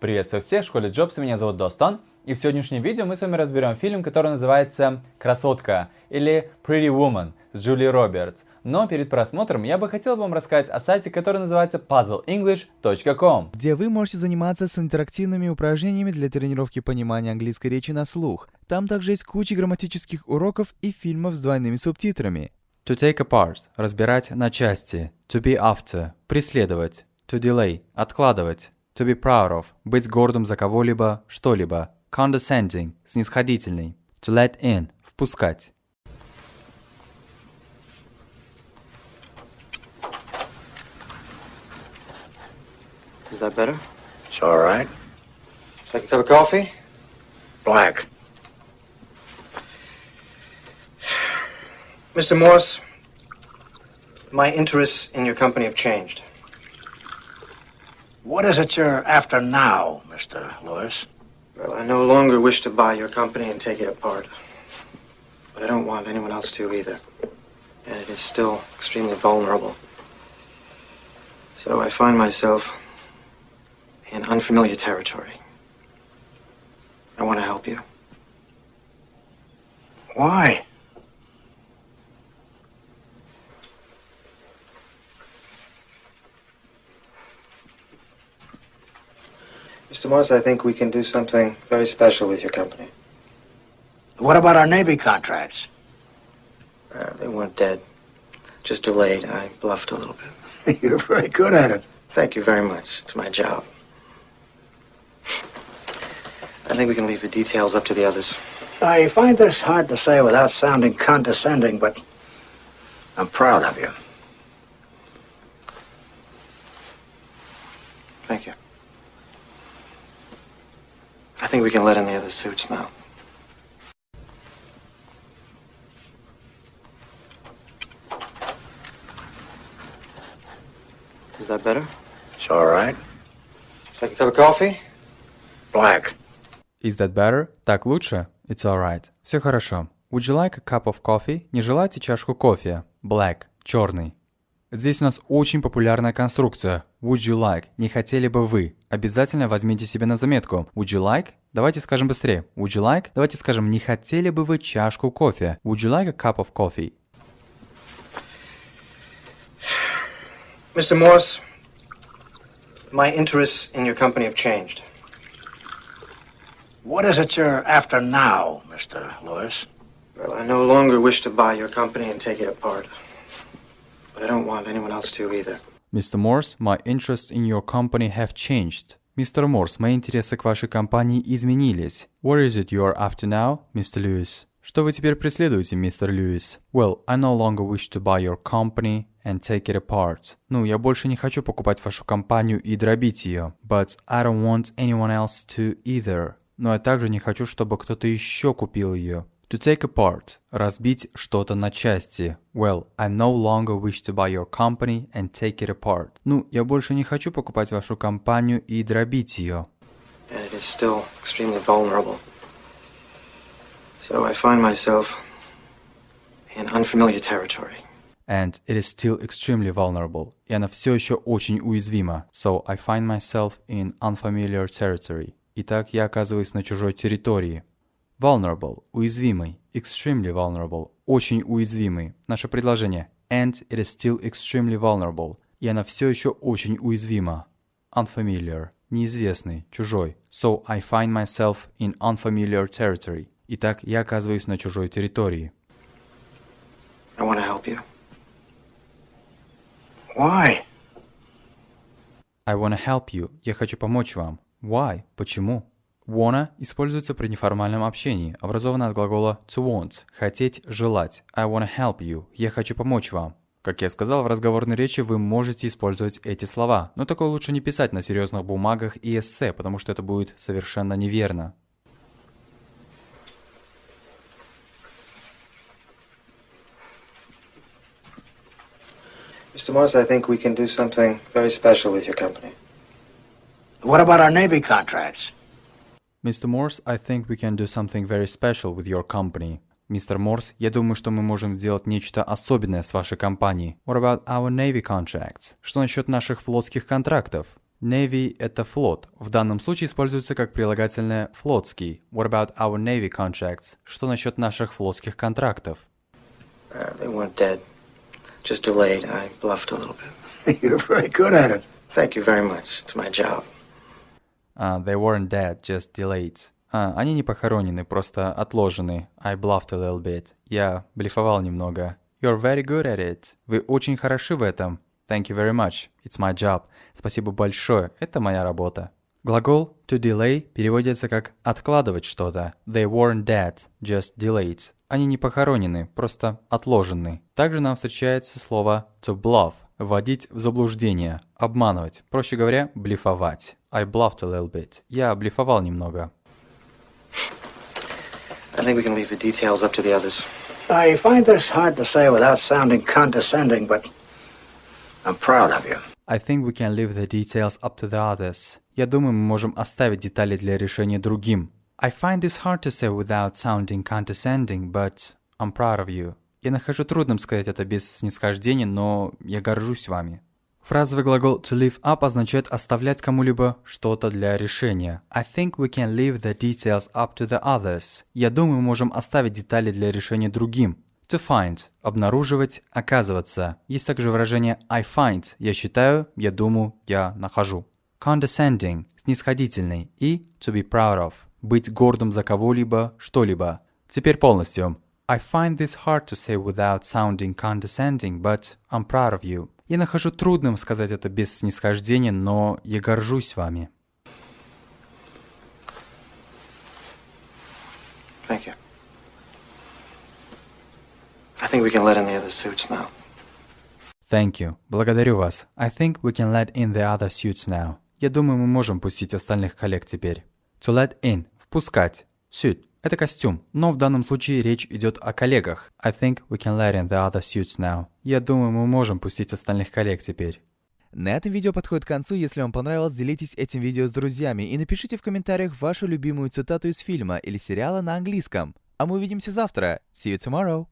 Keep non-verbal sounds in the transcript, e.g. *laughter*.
Приветствую всех в школе Джобса, меня зовут Достон, и в сегодняшнем видео мы с вами разберем фильм, который называется «Красотка» или «Pretty Woman» с Джулией Робертс. Но перед просмотром я бы хотел вам рассказать о сайте, который называется puzzleenglish.com, где вы можете заниматься с интерактивными упражнениями для тренировки понимания английской речи на слух. Там также есть куча грамматических уроков и фильмов с двойными субтитрами. To take apart – разбирать на части. To be after – преследовать. To delay – откладывать. To be proud of – быть гордым за кого-либо, что-либо. Condescending – снисходительный. To let in – впускать. Is that better? It's all right. Just like a cup of coffee? Black. Mr. Morse, my interests in your company have changed. What is it you're after now, Mr. Lewis? Well, I no longer wish to buy your company and take it apart. But I don't want anyone else to either. And it is still extremely vulnerable. So I find myself in unfamiliar territory. I want to help you. Why? Mr. Morse, I think we can do something very special with your company. What about our Navy contracts? Uh, they weren't dead, just delayed. I bluffed a little bit. *laughs* You're very good at it. Thank you very much. It's my job. I think we can leave the details up to the others. I find this hard to say without sounding condescending, but I'm proud of you. Thank you. I think we can let in the other suits now. Is that better? It's all right. Just like a cup of coffee? Black. Is that better? Так лучше? It's alright. Все хорошо. Would you like a cup of coffee? Не желаете чашку кофе? Black. Черный. Здесь у нас очень популярная конструкция. Would you like? Не хотели бы вы? Обязательно возьмите себе на заметку. Would you like? Давайте скажем быстрее. Would you like? Давайте скажем, не хотели бы вы чашку кофе? Would you like a cup of coffee? Mr. Morse, my interests in your company have changed. What is it you're after now, Mr. Lewis? Well, I no longer wish to buy your company and take it apart. But I don't want anyone else to either. Mr. Morse, my interests in your company have changed. Мистер Морс, мои интересы к вашей компании изменились. What is it you're after now, Mr. Lewis? Что вы теперь преследуете, мистер Льюис? Well, I no longer wish to buy your company and take it apart. Ну, я больше не хочу покупать вашу компанию и дробить ее. But I don't want anyone else to either. Но я также не хочу, чтобы кто-то еще купил ее. To take apart – разбить что-то на части. Well, I no longer wish to buy your company and take it apart. Ну, я больше не хочу покупать вашу компанию и дробить ее. And it is still extremely vulnerable. So I find myself in unfamiliar territory. And it is still extremely vulnerable. И она все еще очень уязвима. So I find myself in unfamiliar territory. Итак, я оказываюсь на чужой территории. Vulnerable – уязвимый. Extremely vulnerable – очень уязвимый. Наше предложение And it is still extremely vulnerable. И она все еще очень уязвима. Unfamiliar – неизвестный, чужой. So I find myself in unfamiliar territory. Итак, я оказываюсь на чужой территории. I want to help you. Why? I wanna help you. Я хочу помочь вам. Why? Почему? Wanna используется при неформальном общении, образовано от глагола to want – хотеть, желать. I wanna help you. Я хочу помочь вам. Как я сказал, в разговорной речи вы можете использовать эти слова, но такое лучше не писать на серьезных бумагах и эссе, потому что это будет совершенно неверно. Mr. Morse, I think we can do something very special with your company. What about our Navy contracts? Mr. Morse, I think we can do something very special with your company. Мистер Морс, я думаю, что мы можем сделать нечто особенное с вашей компанией. What about our Navy contracts? Что насчет наших флотских контрактов? Navy — это флот. В данном случае используется как прилагательное флотский. What about our Navy contracts? Что насчет наших флотских контрактов? Uh, they weren't dead, just delayed. I bluffed a little bit. You're very good at it. Thank you very much. It's my job. Uh, they weren't dead, just delayed. А, они не похоронены, просто отложены. I bluffed a little bit. Я блефовал немного. You're very good at it. Вы очень хороши в этом. Thank you very much. It's my job. Спасибо большое. Это моя работа. Глагол to delay переводится как откладывать что-то. They weren't dead, just delayed. Они не похоронены, просто отложены. Также нам встречается слово to bluff – вводить в заблуждение, обманывать. Проще говоря, блефовать. I bluffed a little bit. Я блефовал немного. I think we can leave the details up to the others. I find this hard to say without sounding condescending, but I'm proud of you. I think we can leave the details up to the others. Я думаю, мы можем оставить детали для решения другим. I find this hard to say without sounding condescending, but I'm proud of you. Я нахожу трудным сказать это без снисхождения, но я горжусь вами. Фразовый глагол to leave up означает оставлять кому-либо что-то для решения. I think we can leave the details up to the others. Я думаю, мы можем оставить детали для решения другим. To find – обнаруживать, оказываться. Есть также выражение I find – я считаю, я думаю, я нахожу. Condescending – снисходительный. И to be proud of – быть гордым за кого-либо, что-либо. Теперь полностью. I find this hard to say without sounding condescending, but I'm proud of you. Я нахожу трудным сказать это без снисхождения, но я горжусь вами. Thank you. I think we can let in the other suits now. Thank you. Благодарю вас. I think we can let in the other suits now. Я думаю, мы можем пустить остальных коллег теперь. To let in – впускать. Suit – это костюм, но в данном случае речь идет о коллегах. I think we can let in the other suits now. Я думаю, мы можем пустить остальных коллег теперь. На этом видео подходит к концу. Если вам понравилось, делитесь этим видео с друзьями и напишите в комментариях вашу любимую цитату из фильма или сериала на английском. А мы увидимся завтра. See you tomorrow.